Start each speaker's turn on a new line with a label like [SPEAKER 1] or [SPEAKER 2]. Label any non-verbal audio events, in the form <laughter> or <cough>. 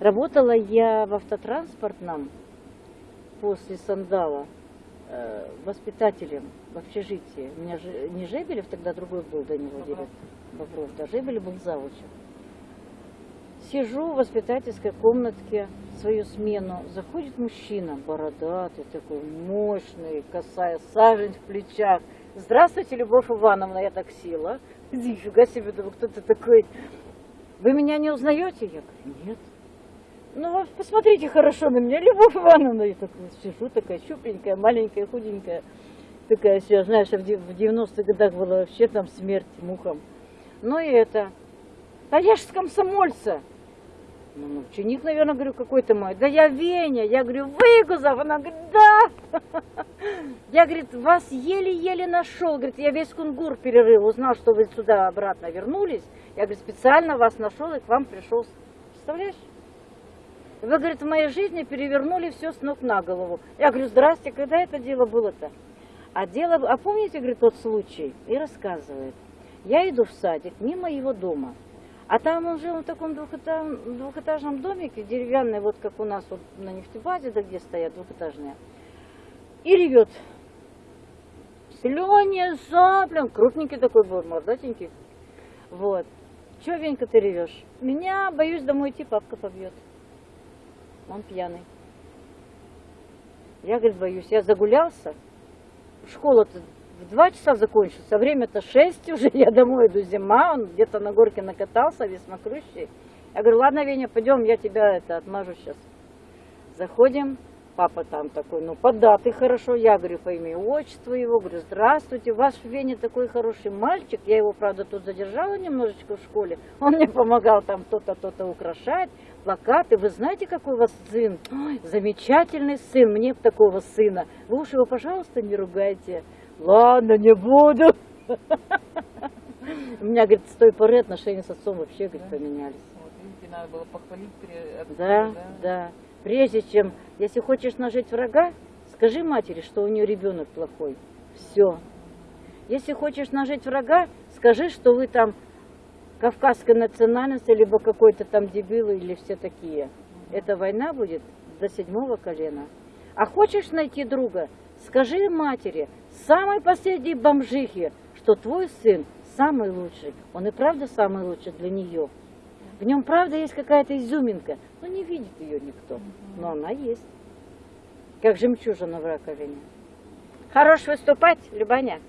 [SPEAKER 1] Работала я в автотранспортном после Сандала э, воспитателем в общежитии. У меня же не Жебелев, тогда другой был до него директор. Бобров, да, Жебелев был завучем. Сижу в воспитательской комнатке, свою смену, заходит мужчина, бородатый, такой мощный, косая сажень в плечах. Здравствуйте, Любовь Ивановна, я так села. <laughs> Нифига себе, думаю, кто ты такой? Вы меня не узнаете? Я говорю, нет. Ну, вот посмотрите хорошо на меня, Любовь Ивановна. Я так сижу, такая щупленькая, маленькая, худенькая. Такая вся, знаешь, в дев- в 90-х годах была вообще там смерть мухам. Ну и это. Да я ж с комсомольца. Ну, ну, ученик, наверное, говорю, какой-то мой. Да я Веня. Я говорю, Выгузов. Она говорит, да. <laughs> Я, говорит, вас еле-еле нашел. Говорит, я весь кунгур перерыл, узнал, что вы сюда обратно вернулись. Я, говорит, специально вас нашел и к вам пришел. Представляешь? Вы, говорит, в моей жизни перевернули все с ног на голову. Я говорю, здрасте, когда это дело было-то? А дело, а помните, говорит, тот случай? И рассказывает. Я иду в садик мимо его дома. А там он жил в таком двухэтажном, домике, деревянный, вот как у нас вот на нефтебазе, да где стоят двухэтажные. И ревет. Слюни, сопли, он крупненький такой был, мордатенький. Вот. Че, Венька, ты ревешь? Меня, боюсь, домой идти, папка побьет. Он пьяный. Я, говорит, боюсь. Я загулялся. Школа-то в два часа закончится. а Время-то шесть уже. <laughs> Я домой иду. Зима. Он где-то на горке накатался, весь мокрющий. Я говорю, ладно, Веня, пойдем, я тебя это отмажу сейчас. Заходим. Папа там такой, ну, податый хорошо. Я говорю, по имени отчеству его. Говорю, здравствуйте, ваш Веня такой хороший мальчик. Я его, правда, тут задержала немножечко в школе. Он мне помогал там то-то, то-то украшать плакаты. Вы знаете, какой у вас сын? Ой, замечательный сын, мне такого сына. Вы уж его, пожалуйста, не ругайте. Ладно, не буду. У меня, говорит, с той поры отношения с отцом вообще, говорит, поменялись.
[SPEAKER 2] Вот, видите, надо было похвалить
[SPEAKER 1] Да, да. Прежде чем, если хочешь нажить врага, скажи матери, что у нее ребенок плохой. Все. Если хочешь нажить врага, скажи, что вы там кавказской национальности, либо какой-то там дебил или все такие. Эта война будет до седьмого колена. А хочешь найти друга, скажи матери, самой последней бомжихе, что твой сын самый лучший. Он и правда самый лучший для нее. В нем правда есть какая-то изюминка, но не видит ее никто. Но она есть. Как жемчужина в раковине. Хорош выступать, Любаня.